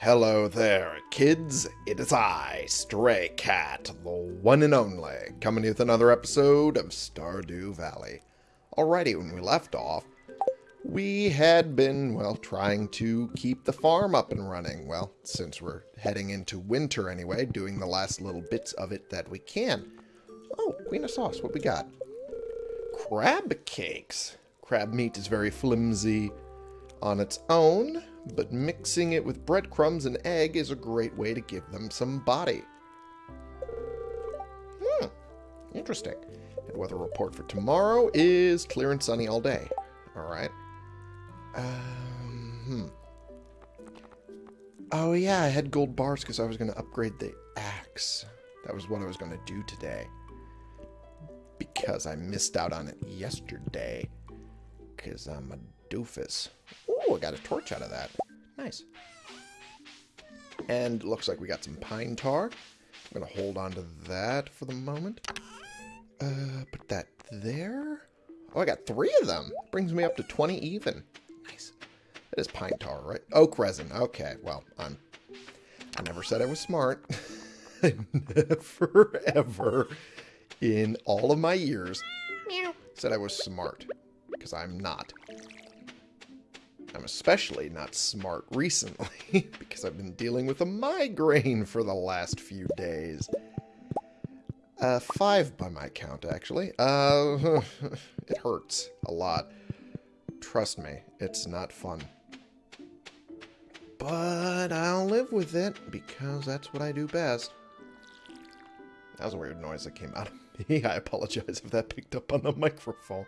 Hello there, kids. It is I, Stray Cat, the one and only, coming with another episode of Stardew Valley. Alrighty, when we left off, we had been, well, trying to keep the farm up and running. Well, since we're heading into winter anyway, doing the last little bits of it that we can. Oh, Queen of Sauce, what we got? Crab cakes. Crab meat is very flimsy on its own, but mixing it with breadcrumbs and egg is a great way to give them some body. Hmm, interesting. And weather report for tomorrow is clear and sunny all day. Alright. Um, hmm. Oh yeah, I had gold bars because I was going to upgrade the axe. That was what I was going to do today. Because I missed out on it yesterday. Because I'm a doofus. Oh, I got a torch out of that. Nice. And looks like we got some pine tar. I'm going to hold on to that for the moment. Uh, put that there. Oh, I got three of them. Brings me up to 20 even. Nice. That is pine tar, right? Oak resin. Okay, well, I'm... I never said I was smart. I never, ever, in all of my years, said I was smart. Because I'm not. I'm especially not smart recently because I've been dealing with a migraine for the last few days. Uh, five by my count, actually. Uh, it hurts a lot. Trust me, it's not fun. But I'll live with it because that's what I do best. That was a weird noise that came out of me. I apologize if that picked up on the microphone.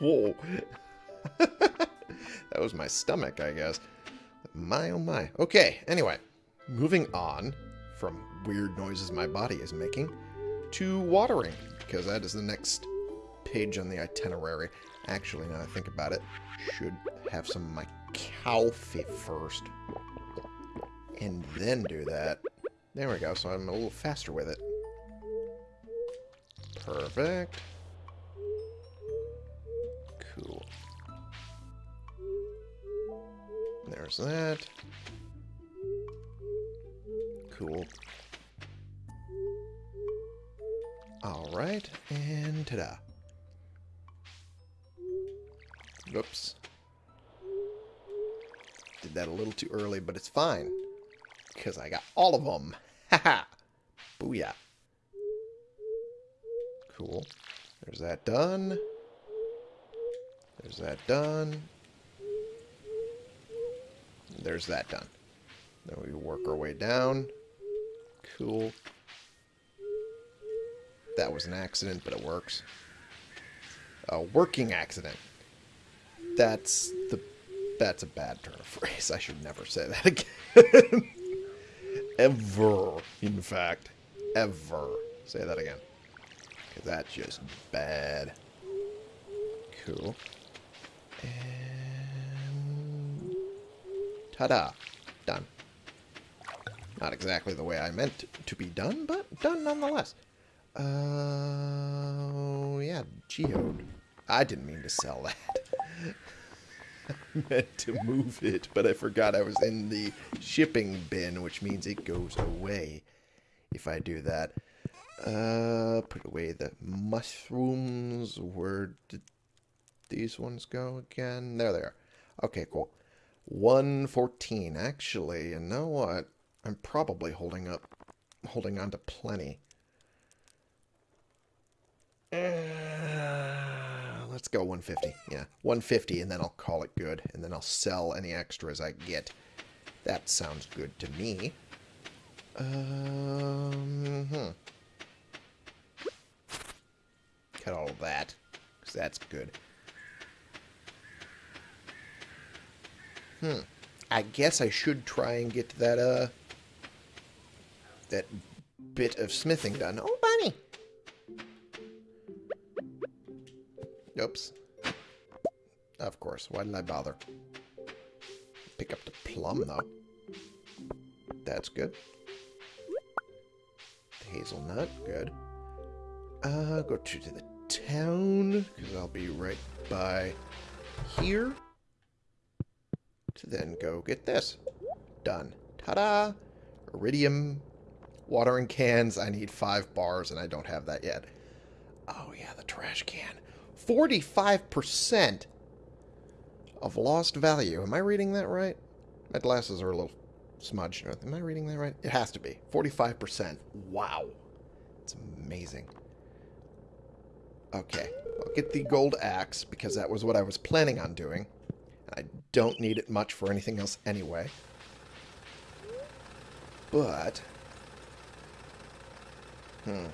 Whoa. that was my stomach, I guess. My oh my. Okay, anyway. Moving on from weird noises my body is making to watering, because that is the next page on the itinerary. Actually, now I think about it, should have some of my coffee first. And then do that. There we go, so I'm a little faster with it. Perfect. There's that. Cool. Alright, and ta-da. Oops. Did that a little too early, but it's fine. Because I got all of them. Haha. Booyah. Cool. There's that done. There's that done. There's that done. Then we work our way down. Cool. That was an accident, but it works. A working accident. That's the that's a bad turn of phrase. I should never say that again. Ever, in fact. Ever. Say that again. That's just bad. Cool. And... Ta-da. Done. Not exactly the way I meant to be done, but done nonetheless. Uh, yeah, geode. I didn't mean to sell that. I meant to move it, but I forgot I was in the shipping bin, which means it goes away if I do that. Uh, put away the mushrooms. Where did these ones go again? There they are. Okay, cool. 114. Actually, you know what? I'm probably holding up, holding on to plenty. Uh, let's go 150. Yeah, 150, and then I'll call it good. And then I'll sell any extras I get. That sounds good to me. Um, hmm. Cut all that, because that's good. Hmm. I guess I should try and get that, uh, that bit of smithing done. Oh, bunny! Oops. Of course. Why did I bother? Pick up the plum, though. That's good. The hazelnut. Good. Uh, go to, to the town, because I'll be right by here. To then go get this. Done. Ta-da! Iridium, watering cans. I need five bars, and I don't have that yet. Oh, yeah, the trash can. 45% of lost value. Am I reading that right? My glasses are a little smudged. Am I reading that right? It has to be. 45%. Wow. It's amazing. Okay. I'll get the gold axe because that was what I was planning on doing. I don't need it much for anything else anyway. But... Hmm.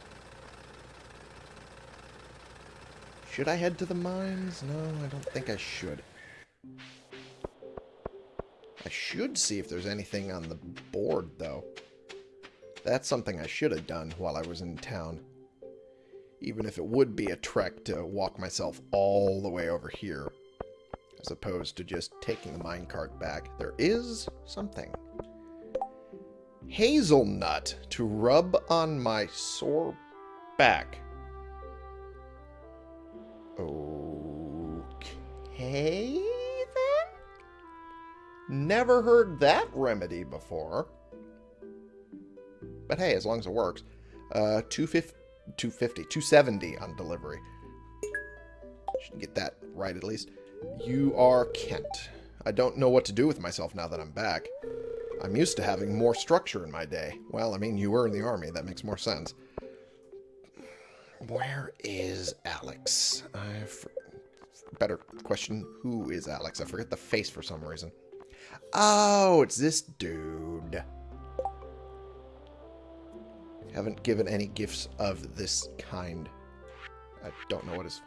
Should I head to the mines? No, I don't think I should. I should see if there's anything on the board, though. That's something I should have done while I was in town. Even if it would be a trek to walk myself all the way over here. As opposed to just taking the minecart back. There is something. Hazelnut to rub on my sore back. Okay, then? Never heard that remedy before. But hey, as long as it works. Uh, 250, 250 270 on delivery. Should get that right at least. You are Kent. I don't know what to do with myself now that I'm back. I'm used to having more structure in my day. Well, I mean, you were in the army. That makes more sense. Where is Alex? I better question, who is Alex? I forget the face for some reason. Oh, it's this dude. Haven't given any gifts of this kind. I don't know what his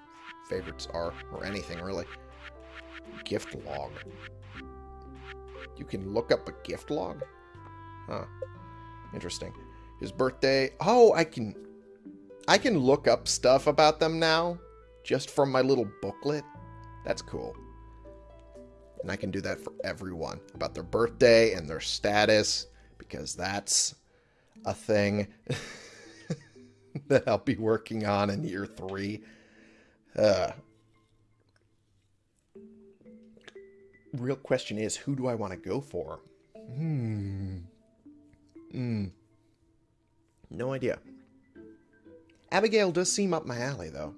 favorites are, or anything, really. Gift log. You can look up a gift log? Huh. Interesting. His birthday... Oh, I can... I can look up stuff about them now, just from my little booklet. That's cool. And I can do that for everyone, about their birthday and their status, because that's a thing that I'll be working on in year three. Uh, real question is, who do I want to go for? Hmm. Hmm. No idea. Abigail does seem up my alley, though.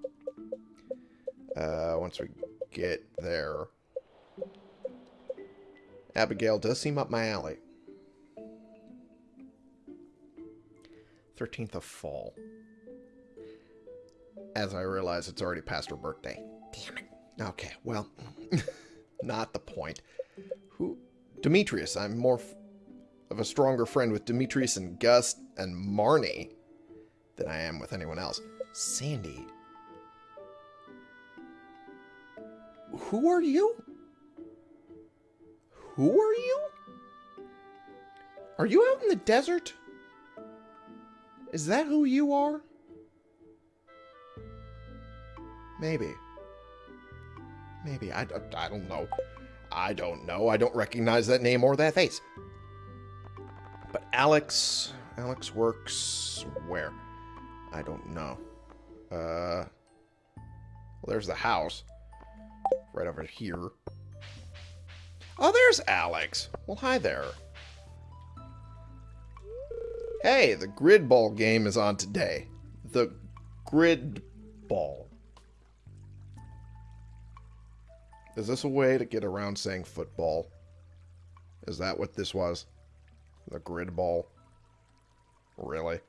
Uh, once we get there. Abigail does seem up my alley. 13th of fall. As I realize it's already past her birthday. Damn it. Okay, well, not the point. Who? Demetrius. I'm more of a stronger friend with Demetrius and Gus and Marnie than I am with anyone else. Sandy. Who are you? Who are you? Are you out in the desert? Is that who you are? Maybe. Maybe. I, I, I don't know. I don't know. I don't recognize that name or that face. But Alex... Alex works where? I don't know. Uh... Well, there's the house. Right over here. Oh, there's Alex. Well, hi there. Hey, the grid ball game is on today. The grid ball. Is this a way to get around saying football? Is that what this was? The grid ball? Really?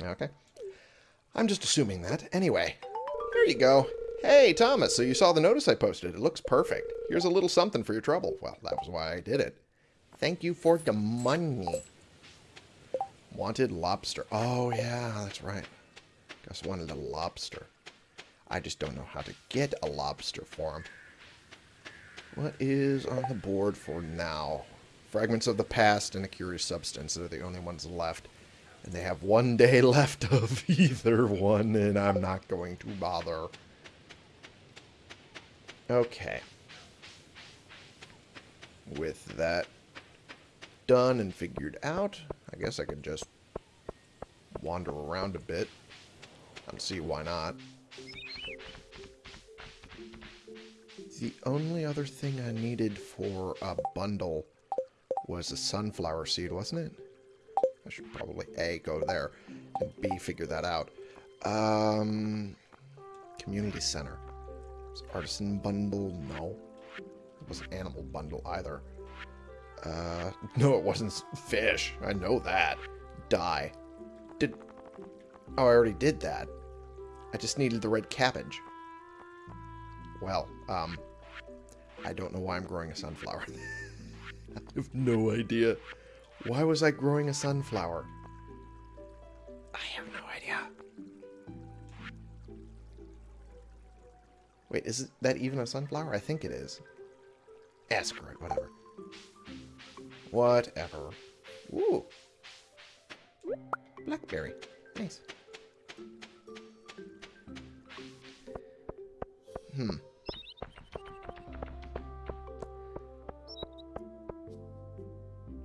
Okay. I'm just assuming that. Anyway, there you go. Hey, Thomas, so you saw the notice I posted. It looks perfect. Here's a little something for your trouble. Well, that was why I did it. Thank you for the money. Wanted lobster. Oh, yeah, that's right. Gus wanted a lobster. I just don't know how to get a lobster for him. What is on the board for now? Fragments of the past and a curious substance. They're the only ones left. And they have one day left of either one, and I'm not going to bother. Okay. With that done and figured out, I guess I could just wander around a bit and see why not. The only other thing I needed for a bundle was a sunflower seed, wasn't it? I should probably A, go there, and B, figure that out. Um, community center. artisan bundle? No. It wasn't animal bundle either. Uh, no, it wasn't fish. I know that. Dye. Did... Oh, I already did that. I just needed the red cabbage. Well, um, I don't know why I'm growing a sunflower. I have no idea. Why was I growing a sunflower? I have no idea. Wait, is that even a sunflower? I think it is. Ask her, whatever. Whatever. Ooh. Blackberry. Nice. Hmm.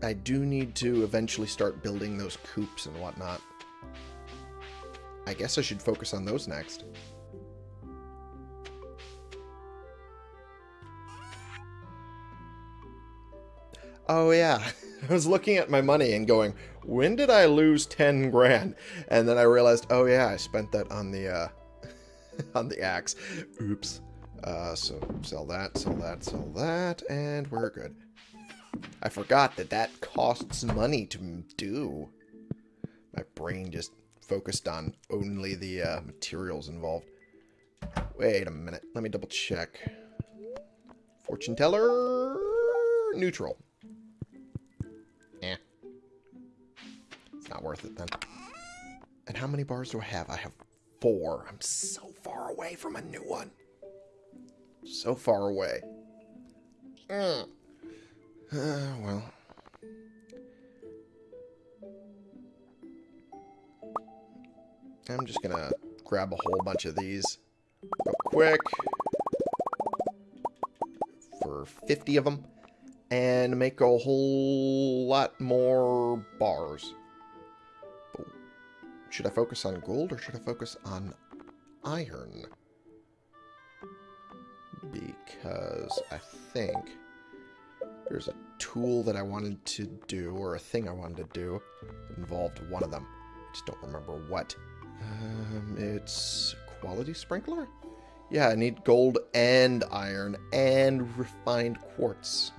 I do need to eventually start building those coops and whatnot. I guess I should focus on those next. Oh yeah, I was looking at my money and going, when did I lose 10 grand? And then I realized, oh yeah, I spent that on the, uh, on the axe. Oops. Uh, so sell that, sell that, sell that, and we're good. I forgot that that costs money to do. My brain just focused on only the uh, materials involved. Wait a minute. Let me double check. Fortune teller neutral. Eh. It's not worth it then. And how many bars do I have? I have four. I'm so far away from a new one. So far away. Mm. Uh, well. I'm just gonna grab a whole bunch of these real quick for 50 of them and make a whole lot more bars. Should I focus on gold or should I focus on iron? Because I think there's a tool that I wanted to do, or a thing I wanted to do, that involved one of them. I just don't remember what. Um, it's quality sprinkler? Yeah, I need gold and iron and refined quartz.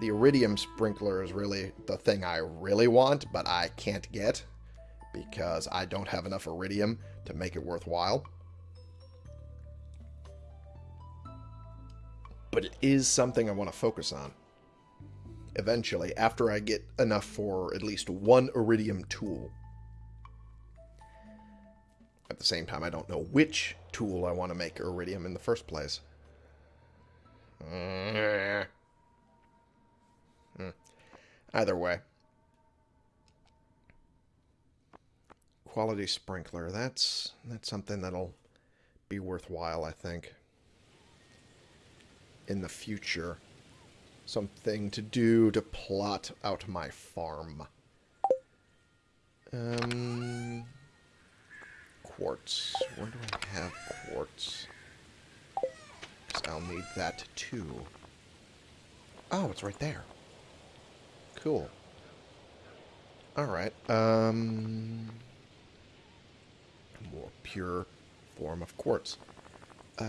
The iridium sprinkler is really the thing I really want, but I can't get because I don't have enough iridium to make it worthwhile. But it is something I want to focus on. Eventually, after I get enough for at least one iridium tool. At the same time, I don't know which tool I want to make iridium in the first place. Hmm. Either way. Quality sprinkler, that's that's something that'll be worthwhile, I think in the future. Something to do to plot out my farm. Um, quartz. Where do I have quartz? Because I'll need that too. Oh, it's right there. Cool. Alright. Um, more pure form of quartz. Uh,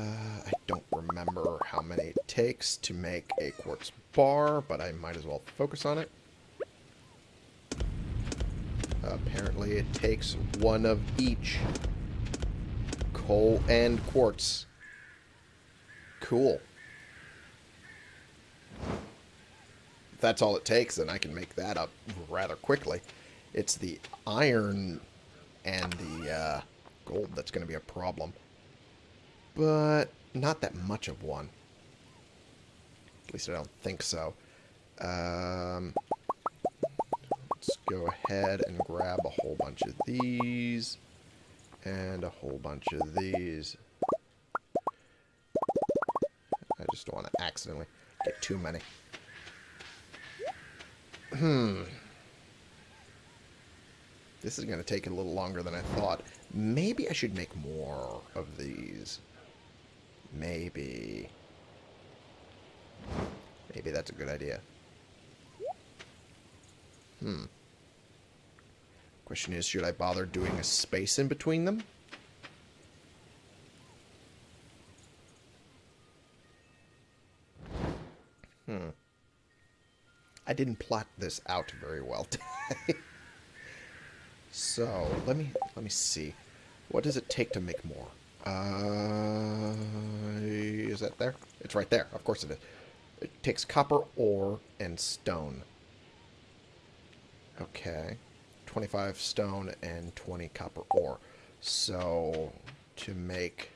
I don't remember how many it takes to make a quartz bar, but I might as well focus on it. apparently it takes one of each. Coal and quartz. Cool. If that's all it takes, then I can make that up rather quickly. It's the iron and the uh, gold that's going to be a problem but not that much of one. At least I don't think so. Um, let's go ahead and grab a whole bunch of these and a whole bunch of these. I just don't want to accidentally get too many. Hmm. This is going to take a little longer than I thought. Maybe I should make more of these. Maybe. Maybe that's a good idea. Hmm. Question is, should I bother doing a space in between them? Hmm. I didn't plot this out very well today. so, let me let me see. What does it take to make more? Uh, is that there? It's right there. Of course it is. It takes copper ore and stone. Okay. 25 stone and 20 copper ore. So, to make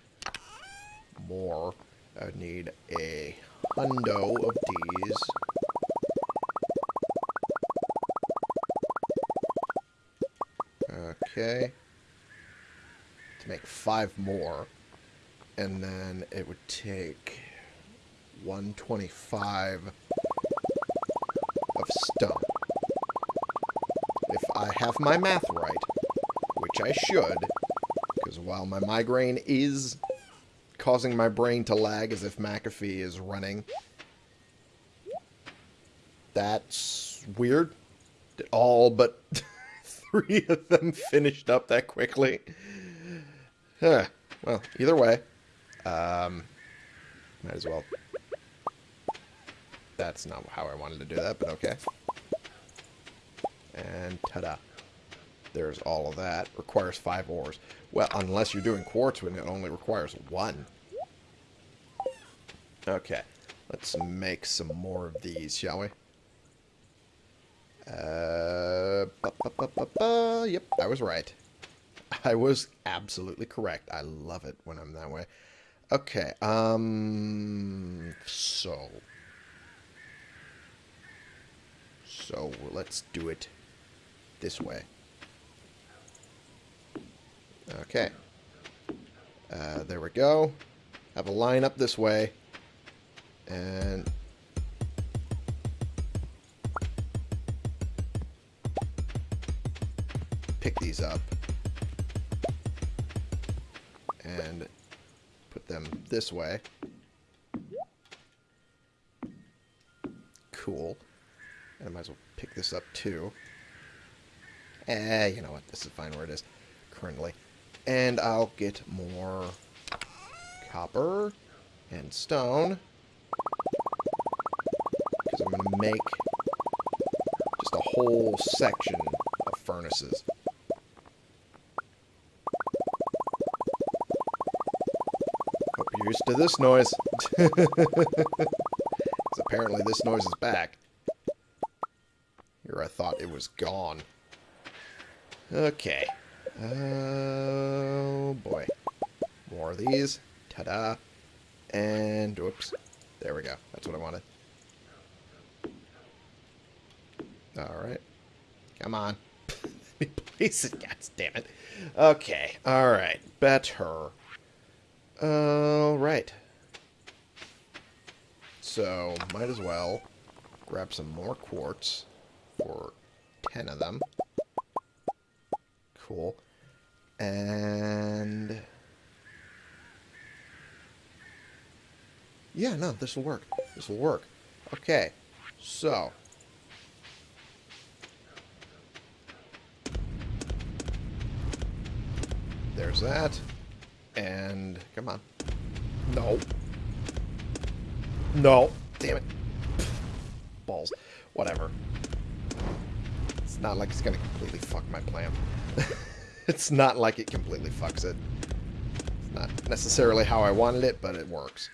more, I need a hundo of these. Okay. Make five more. And then it would take 125 of stone. If I have my math right, which I should, because while my migraine is causing my brain to lag as if McAfee is running, that's weird. All but three of them finished up that quickly. Huh. Well, either way, um, might as well that's not how I wanted to do that, but okay. And ta-da. There's all of that. Requires five ores. Well, unless you're doing quartz when it only requires one. Okay. Let's make some more of these, shall we? Uh, ba, ba, ba, yep, I was right. I was absolutely correct. I love it when I'm that way. Okay, um, so So let's do it this way. Okay. Uh, there we go. Have a line up this way. And... Pick these up. And put them this way. Cool. And I might as well pick this up too. Eh, you know what? This is fine where it is currently. And I'll get more copper and stone. Because I'm going to make just a whole section of furnaces. Hope you're used to this noise. Apparently this noise is back. Here I thought it was gone. Okay. Oh, boy. More of these. Ta-da. And, whoops. There we go. That's what I wanted. Alright. Come on. It. God damn it. Okay. Alright. Better. Alright. So, might as well grab some more quartz for 10 of them. Cool. And... Yeah, no, this will work. This will work. Okay, so... There's that. And... Come on. No. No. Damn it. Balls. Whatever. It's not like it's going to completely fuck my plan. it's not like it completely fucks it. It's not necessarily how I wanted it, but it works.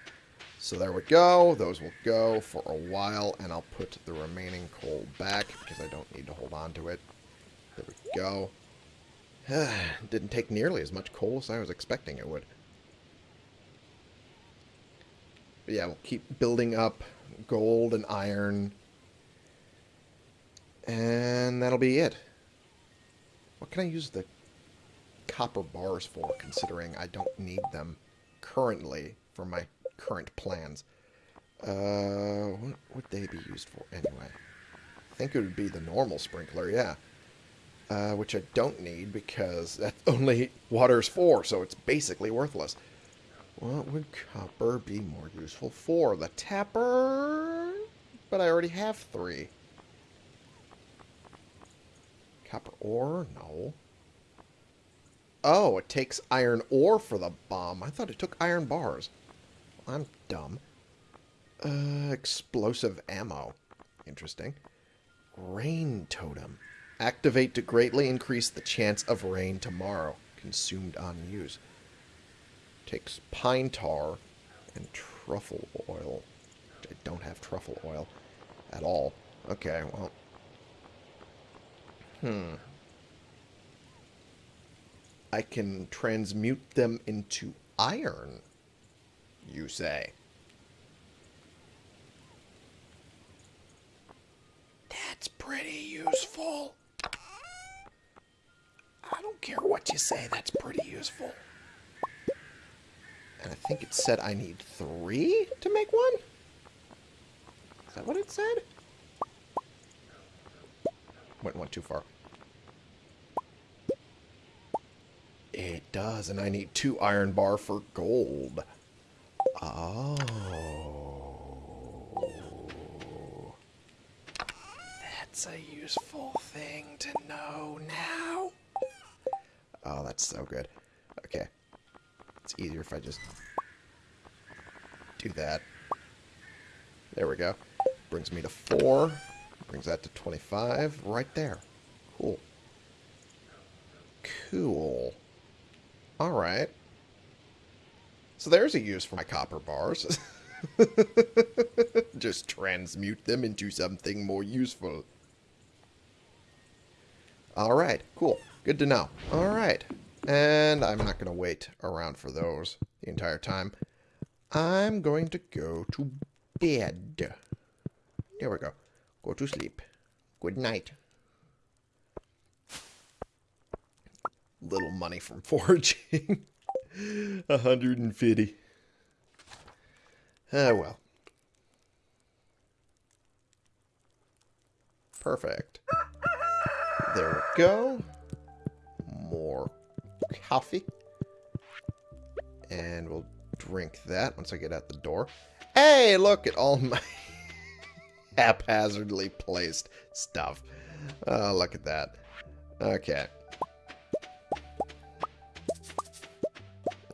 So there we go. Those will go for a while, and I'll put the remaining coal back because I don't need to hold on to it. There we go. Didn't take nearly as much coal as I was expecting it would. But yeah, we'll keep building up gold and iron and that'll be it. What can I use the copper bars for, considering I don't need them currently for my current plans? Uh, what would they be used for anyway? I think it would be the normal sprinkler, yeah. Uh, which I don't need because that only water's for, so it's basically worthless. What would copper be more useful for? The tapper? But I already have three. Copper ore? No. Oh, it takes iron ore for the bomb. I thought it took iron bars. I'm dumb. Uh, explosive ammo. Interesting. Rain totem. Activate to greatly increase the chance of rain tomorrow. Consumed on use. Takes pine tar and truffle oil. I don't have truffle oil at all. Okay, well. Hmm. I can transmute them into iron, you say. That's pretty useful. Care what you say, that's pretty useful. And I think it said I need three to make one? Is that what it said? Went one too far. It does, and I need two iron bar for gold. Oh. That's a useful thing to know now. Oh, that's so good. Okay. It's easier if I just do that. There we go. Brings me to 4. Brings that to 25. Right there. Cool. Cool. Alright. So there's a use for my copper bars. Just transmute them into something more useful. Alright, cool. Good to know. Alright. And I'm not going to wait around for those the entire time. I'm going to go to bed. There we go. Go to sleep. Good night. Little money from foraging. 150. Ah, well. Perfect. There we go. Coffee. And we'll drink that once I get out the door. Hey, look at all my haphazardly placed stuff. Oh, look at that. Okay.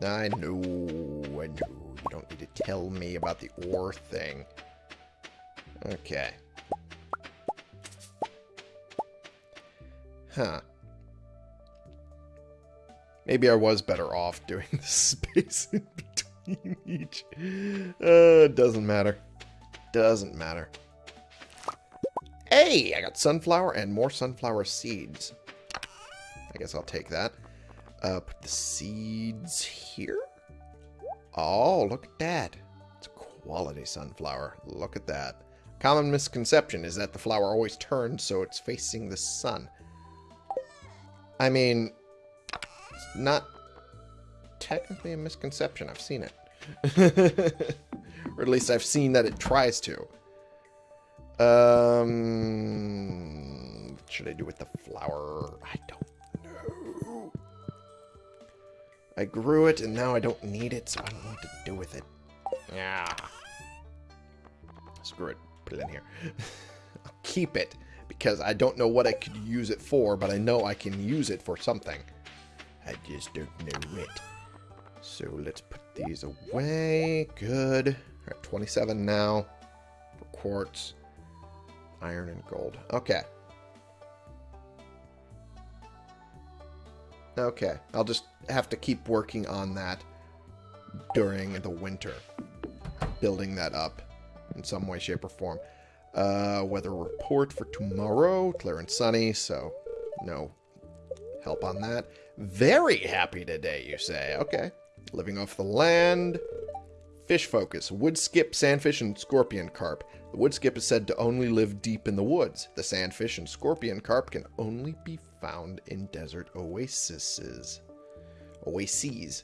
I know, I know. You don't need to tell me about the ore thing. Okay. Huh. Maybe I was better off doing the space in between each. Uh, doesn't matter. Doesn't matter. Hey, I got sunflower and more sunflower seeds. I guess I'll take that. Uh, put the seeds here. Oh, look at that. It's a quality sunflower. Look at that. Common misconception is that the flower always turns so it's facing the sun. I mean, not technically a misconception. I've seen it. or at least I've seen that it tries to. Um, what should I do with the flower? I don't know. I grew it and now I don't need it, so I don't know what to do with it. Yeah. Screw it. Put it in here. I'll keep it because I don't know what I could use it for, but I know I can use it for something. I just don't know it. So let's put these away. Good. We're at 27 now for quartz, iron, and gold. Okay. Okay. I'll just have to keep working on that during the winter. Building that up in some way, shape, or form. Uh, weather report for tomorrow. Clear and sunny, so no help on that. Very happy today, you say. Okay. Living off the land. Fish focus. Wood skip, sandfish, and scorpion carp. The wood skip is said to only live deep in the woods. The sandfish and scorpion carp can only be found in desert oases. Oases.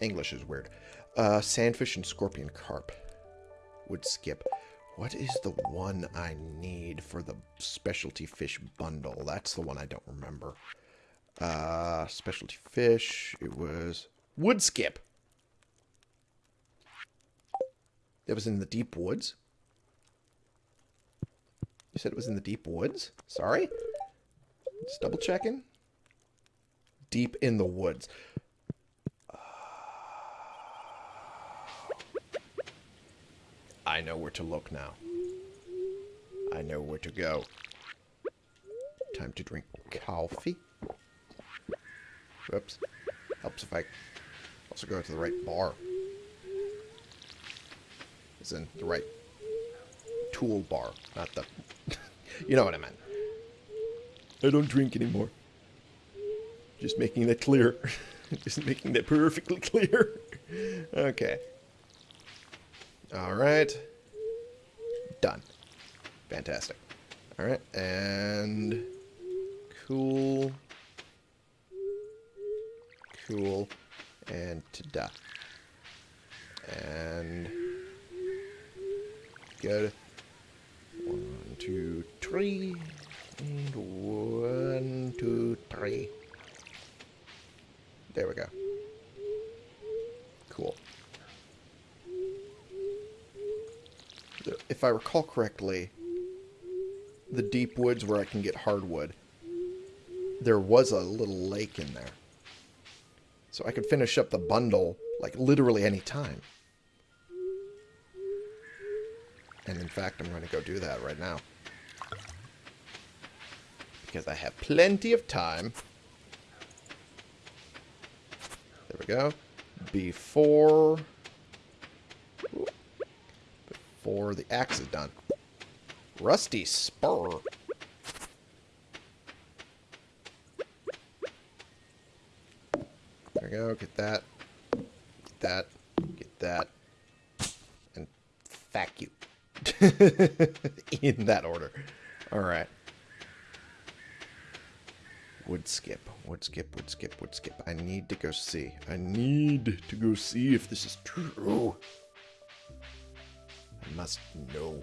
English is weird. Uh, sandfish and scorpion carp. Wood skip. What is the one I need for the specialty fish bundle? That's the one I don't remember. Uh, specialty fish. It was wood skip. It was in the deep woods. You said it was in the deep woods? Sorry? Just double checking. Deep in the woods. I know where to look now. I know where to go. Time to drink coffee. Whoops. Helps if I also go to the right bar. As in the right tool bar, not the... you know what I meant. I don't drink anymore. Just making that clear. Just making that perfectly clear. okay. Alright. Done. Fantastic. Alright, and... Cool. Cool. And ta-da. And... Good. One, two, three. And one, two, three. There we go. Cool. If I recall correctly, the deep woods where I can get hardwood, there was a little lake in there. So I could finish up the bundle, like, literally any time. And in fact, I'm going to go do that right now. Because I have plenty of time. There we go. Before... Before the axe is done. Rusty spur. There we go. Get that. Get that. Get that. And fuck you. In that order. Alright. Wood skip, wood skip, wood skip, wood skip. I need to go see. I need to go see if this is true. I must know.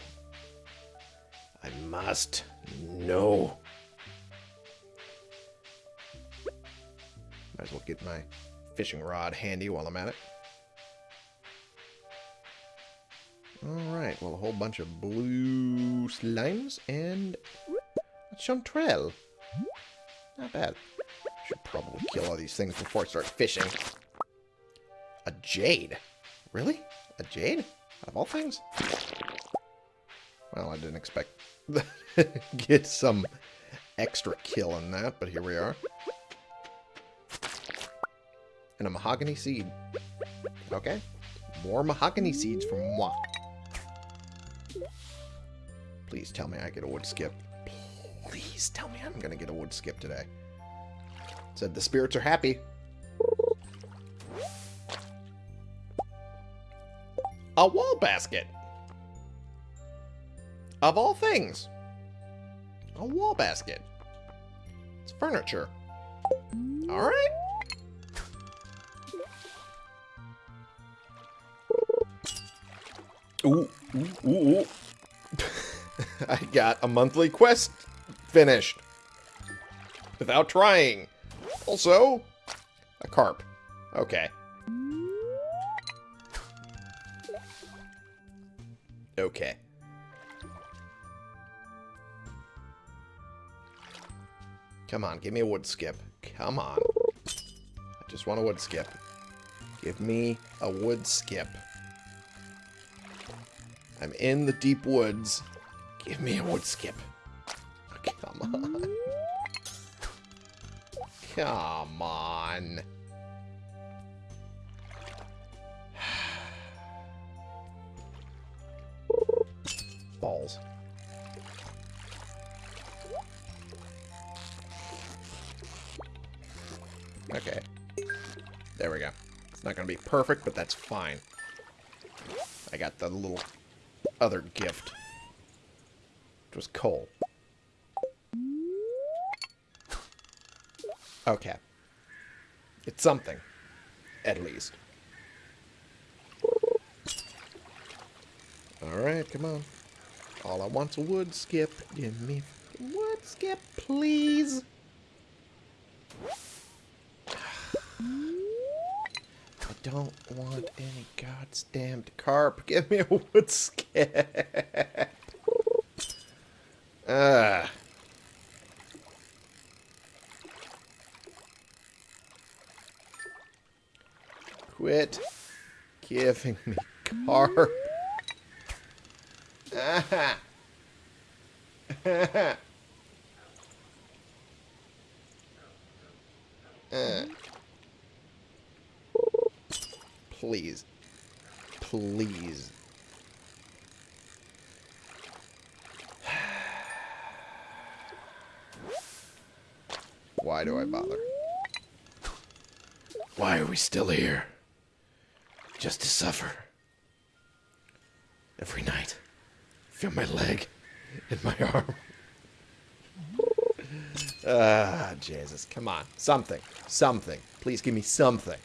I must know. Might as well get my fishing rod handy while I'm at it. Alright, well, a whole bunch of blue slimes and a chanterelle. Not bad. Should probably kill all these things before I start fishing. A jade? Really? A jade? Out of all things? Well, I didn't expect to get some extra kill in that, but here we are. And a mahogany seed. Okay. More mahogany seeds from moi. Please tell me I get a wood skip. Please tell me I'm going to get a wood skip today. Said the spirits are happy. A wall basket. Of all things. A wall basket. It's furniture. Alright. Ooh, ooh, ooh. I got a monthly quest finished. Without trying. Also, a carp. Okay. Okay. Come on, give me a wood skip. Come on. I just want a wood skip. Give me a wood skip. I'm in the deep woods. Give me a wood skip. Come on. Come on. Balls. Okay. There we go. It's not going to be perfect, but that's fine. I got the little other gift. Which was coal. Okay. It's something. At least. Alright, come on. All I want's a wood skip. Give me wood skip, please. don't want any goddamned carp. Give me a wood Ah, Quit giving me carp. Ah. uh. Please. Please. Why do I bother? Why are we still here? Just to suffer. Every night. Feel my leg and my arm. Ah, Jesus. Come on. Something. Something. Please give me something.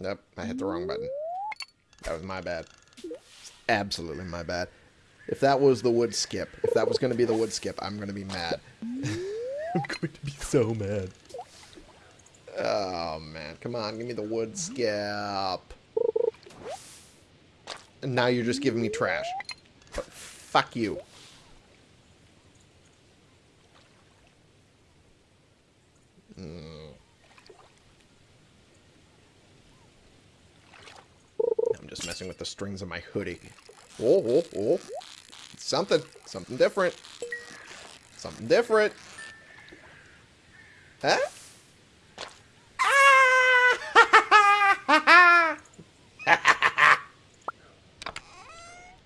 Nope, I hit the wrong button. That was my bad. Absolutely my bad. If that was the woodskip, if that was going to be the woodskip, I'm going to be mad. I'm going to be so mad. Oh, man. Come on, give me the woodskip. And now you're just giving me trash. But fuck you. Mm. I'm just messing with the strings of my hoodie. Oh, oh, oh. Something. Something different. Something different. Huh?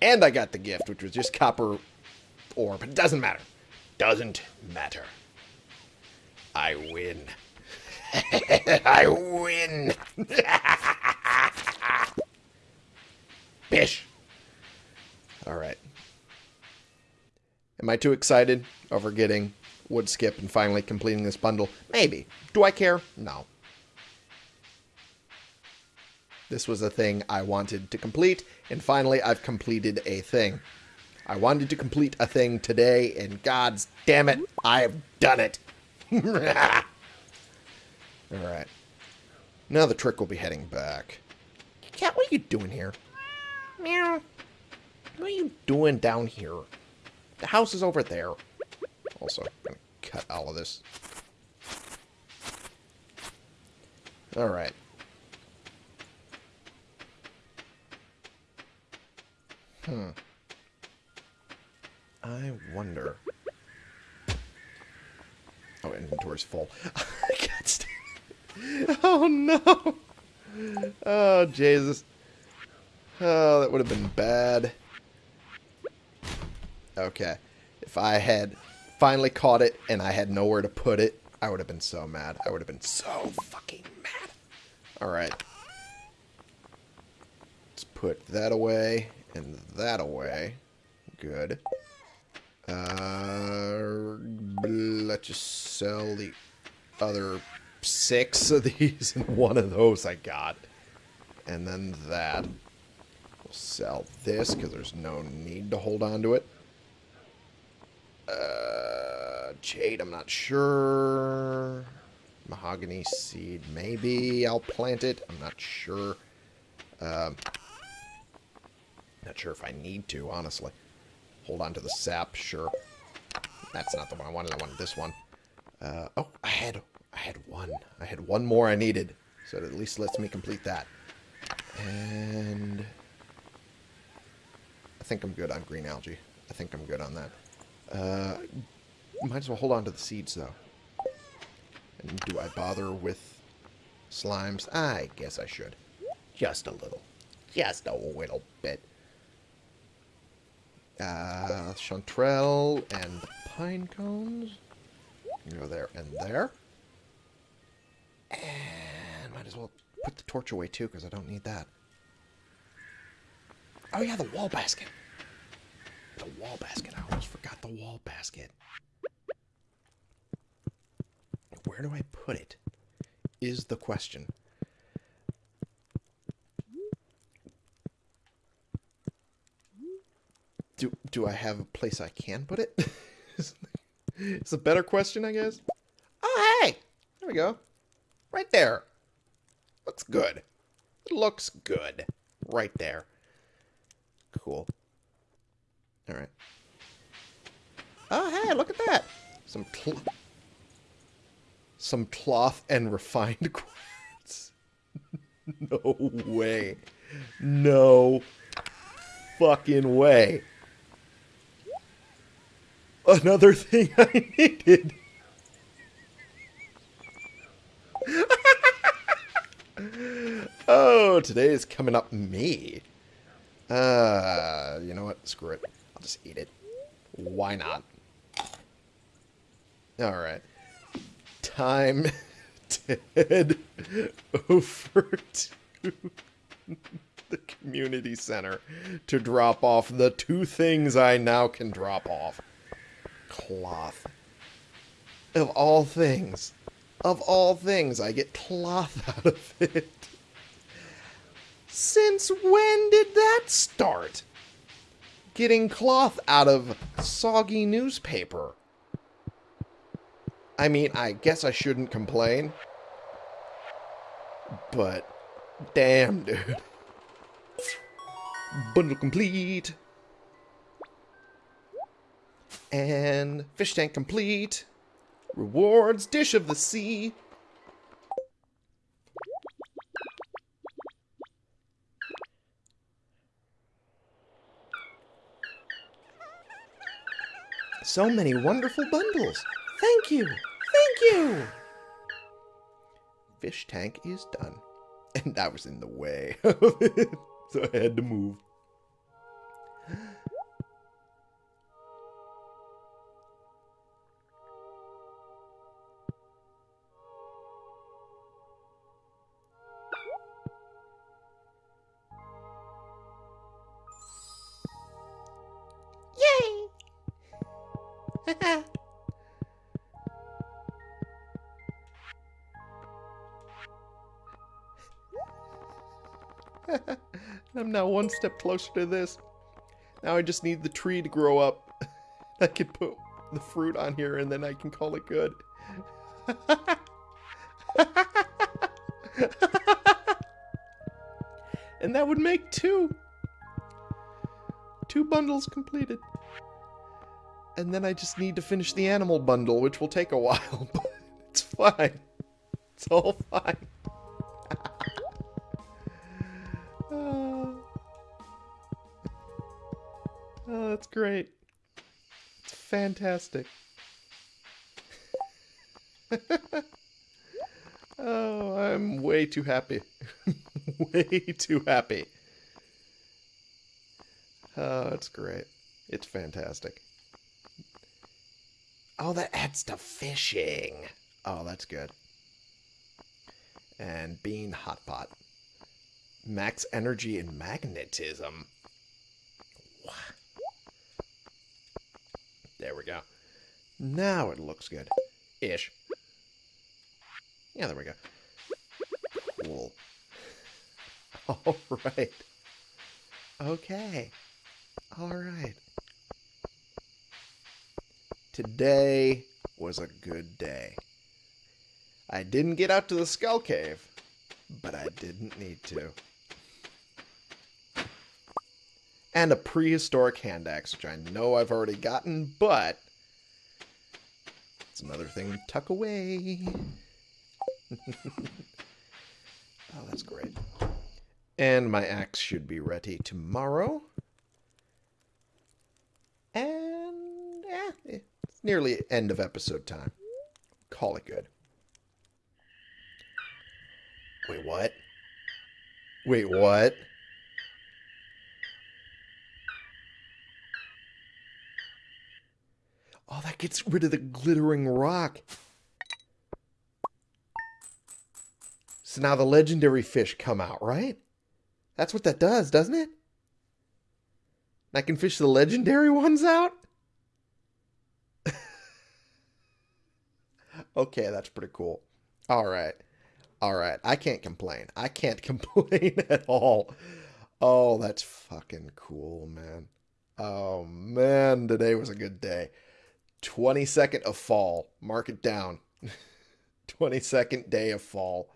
and I got the gift, which was just copper ore, but it doesn't matter. Doesn't matter. I win. I win. Bish. All right. Am I too excited over getting woodskip and finally completing this bundle? Maybe. Do I care? No. This was a thing I wanted to complete, and finally I've completed a thing. I wanted to complete a thing today, and god's damn it, I have done it. Alright. Now the trick will be heading back. Cat, what are you doing here? Meow. What are you doing down here? The house is over there. Also, I'm going to cut all of this. Alright. Hmm. I wonder... Oh, inventory's full. I can't stand it. Oh, no! Oh, Jesus. Oh, that would have been bad. Okay. If I had finally caught it and I had nowhere to put it, I would have been so mad. I would have been so fucking mad. Alright. Let's put that away and that away. Good. Uh, let's just sell the other six of these and one of those I got. And then that. Sell this because there's no need to hold on to it. Uh, jade, I'm not sure. Mahogany seed, maybe I'll plant it. I'm not sure. Um, not sure if I need to, honestly. Hold on to the sap, sure. That's not the one I wanted. I wanted this one. Uh, oh, I had, I had one. I had one more I needed. So it at least lets me complete that. And think I'm good on green algae. I think I'm good on that. Uh, might as well hold on to the seeds, though. And do I bother with slimes? I guess I should. Just a little. Just a little bit. Uh, chanterelle and pine cones. Go there and there. And might as well put the torch away, too, because I don't need that. Oh, yeah, the wall basket. The wall basket. I almost forgot the wall basket. Where do I put it? Is the question. Do, do I have a place I can put it? it's a better question, I guess. Oh, hey! There we go. Right there. Looks good. Looks good. Right there. Cool. All right. Oh, hey, look at that. Some some cloth and refined quartz. no way. No fucking way. Another thing I needed. oh, today is coming up me. Uh, you know what? Screw it. I'll just eat it. Why not? Alright. Time to head over to the community center to drop off the two things I now can drop off. Cloth. Of all things. Of all things, I get cloth out of it. Since when did that start? Getting cloth out of soggy newspaper. I mean, I guess I shouldn't complain. But, damn, dude. Bundle complete. And fish tank complete. Rewards, dish of the sea. So many wonderful bundles. Thank you. Thank you. Fish tank is done. And that was in the way. So I had to move. I'm now one step closer to this. Now I just need the tree to grow up. I can put the fruit on here and then I can call it good. and that would make two. Two bundles completed. And then I just need to finish the animal bundle, which will take a while, but it's fine. It's all fine. That's great. It's fantastic. oh, I'm way too happy. way too happy. Oh, it's great. It's fantastic. Oh, that adds to fishing. Oh, that's good. And bean hot pot. Max energy and magnetism. There we go. Now it looks good. Ish. Yeah, there we go. Cool. Alright. Okay. Alright. Today was a good day. I didn't get out to the Skull Cave, but I didn't need to and a prehistoric hand axe, which I know I've already gotten, but it's another thing to tuck away. oh, that's great. And my axe should be ready tomorrow. And, yeah, it's nearly end of episode time. Call it good. Wait, what? Wait, what? Oh, that gets rid of the glittering rock. So now the legendary fish come out, right? That's what that does, doesn't it? I can fish the legendary ones out? okay, that's pretty cool. All right. All right. I can't complain. I can't complain at all. Oh, that's fucking cool, man. Oh, man. Today was a good day. 22nd of fall. Mark it down. 22nd day of fall.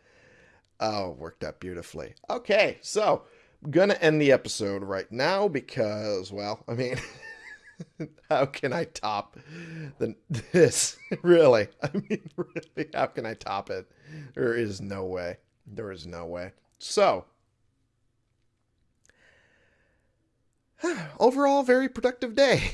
Oh, worked out beautifully. Okay, so I'm gonna end the episode right now because, well, I mean, how can I top the, this? really? I mean, really, how can I top it? There is no way. There is no way. So, overall, very productive day.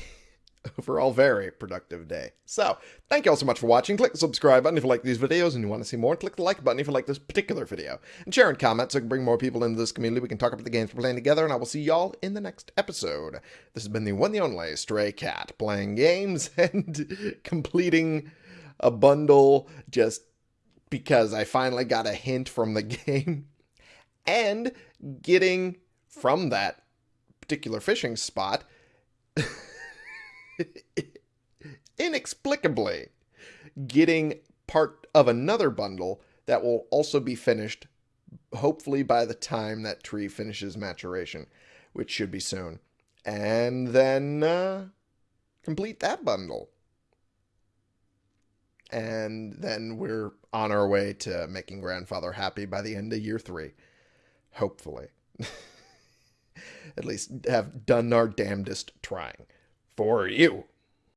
overall very productive day. So, thank you all so much for watching. Click the subscribe button if you like these videos and you want to see more. Click the like button if you like this particular video. And share and comment so I can bring more people into this community. We can talk about the games we're playing together, and I will see y'all in the next episode. This has been the one the only Stray Cat, playing games and completing a bundle just because I finally got a hint from the game. And getting from that particular fishing spot inexplicably getting part of another bundle that will also be finished hopefully by the time that tree finishes maturation, which should be soon. And then uh, complete that bundle. And then we're on our way to making grandfather happy by the end of year three. Hopefully. At least have done our damnedest trying for you.